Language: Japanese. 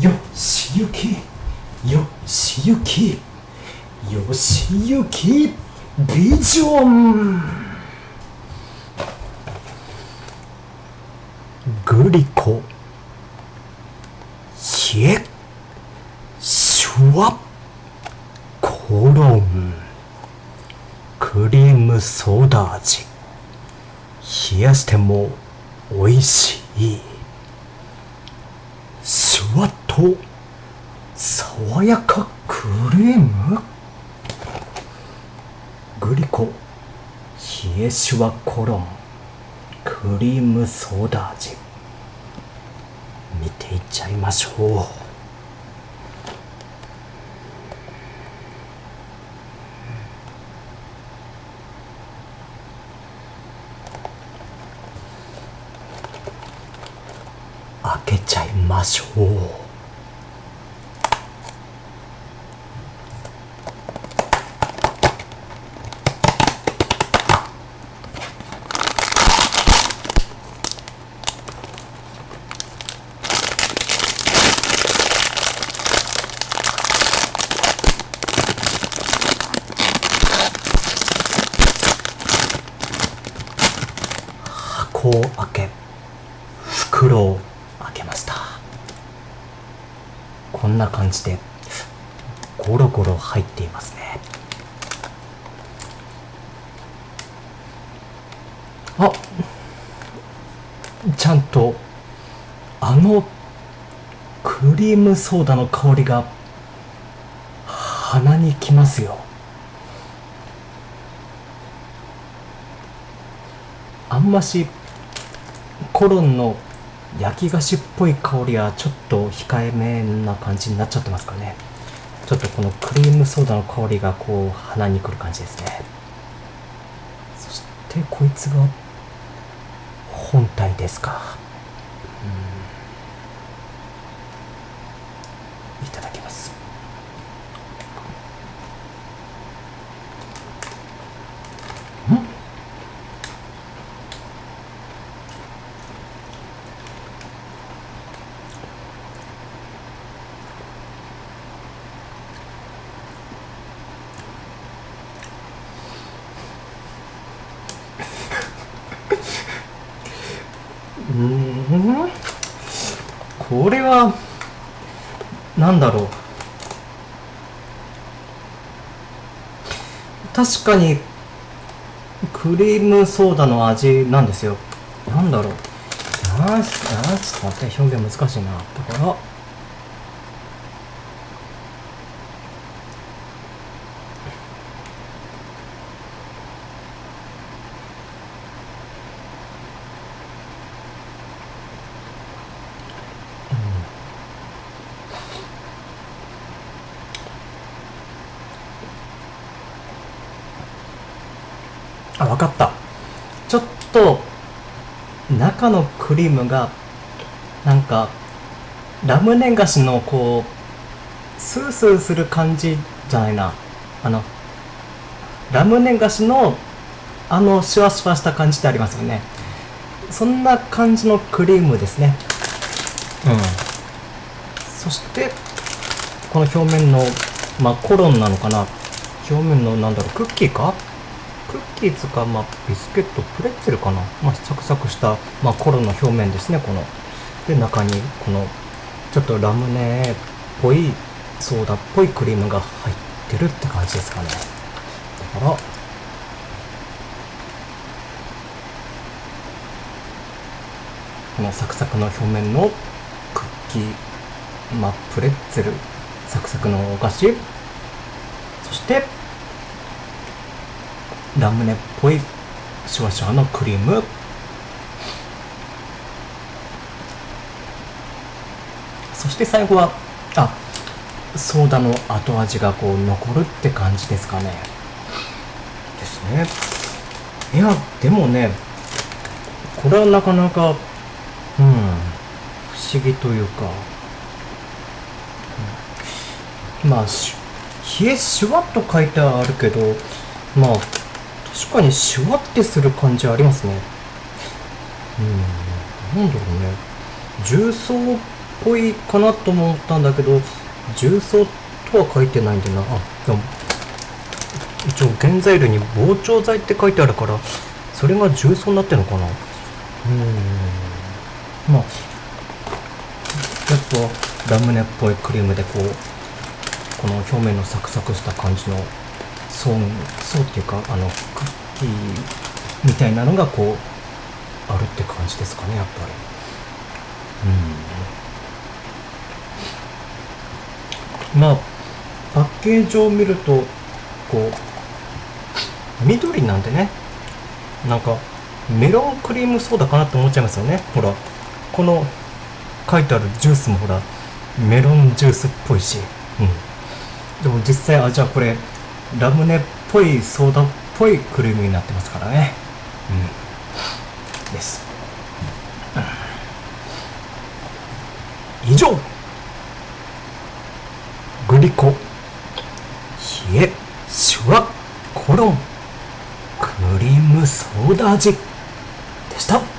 よしゆきよしゆきよしゆきビジョン。グリコ冷えシュワコロンクリームソーダ味。冷やしても美味しい。と爽やかクリーム？グリコ冷えシュワコロンクリームソーダ味。見ていっちゃいましょう。開けちゃいましょう。箱を開け袋を開けました。こんな感じでゴロゴロ入っていますね。あちゃんとあのクリームソーダの香りが鼻にきますよ。あんましコロンの焼き菓子っぽい香りはちょっと控えめな感じになっちゃってますかね。ちょっとこのクリームソーダの香りがこう鼻にくる感じですね。そしてこいつが本体ですか。うん。これはなんだろう。確かにクリームソーダの味なんですよ。なんだろう。なあちょっと待って。表現難しいな。だからあ分かった。ちょっと中のクリームがなんかラムネ菓子のこうスースーする感じじゃないな。あのラムネ菓子のあのシュワシュワした感じってありますよね。そんな感じのクリームですね。うん。そしてこの表面のまあコロンなのかな。表面のなんだろうクッキーか？クッキーつか、まあ、ビスケットプレッツェルかな、まあ、サクサクした、まあ、コロの表面ですねこの。で中にこのちょっとラムネっぽいソーダっぽいクリームが入ってるって感じですかね。だから。このサクサクの表面のクッキー、まあ、プレッツェルサクサクのお菓子。そしてラムネっぽいシュワシュワのクリーム。そして最後はあソーダの後味がこう残るって感じですかね。ですね。いやでもねこれはなかなかうん不思議というか、うん。まあし冷えシュワッと書いてあるけどまあ確かにシュワってする感じありますね。うん。なんだろうね。重曹っぽいかなと思ったんだけど重曹とは書いてないんだな。あでも一応原材料に膨張剤って書いてあるからそれが重曹になってるのかな。うん。まあやっぱラムネっぽいクリームでこうこの表面のサクサクした感じの層層っていうかあのクッキーみたいなのがこうあるって感じですかねやっぱり。うん。まあパッケージを見るとこう緑なんでね。なんかメロンクリームソーダかなって思っちゃいますよね。ほらこの書いてあるジュースもほらメロンジュースっぽいし、うん、でも実際あじゃあこれラムネっぽいソーダっぽいクリームになってますからね。うん。です、以上。グリコ冷えシュワコロンクリームソーダ味でした。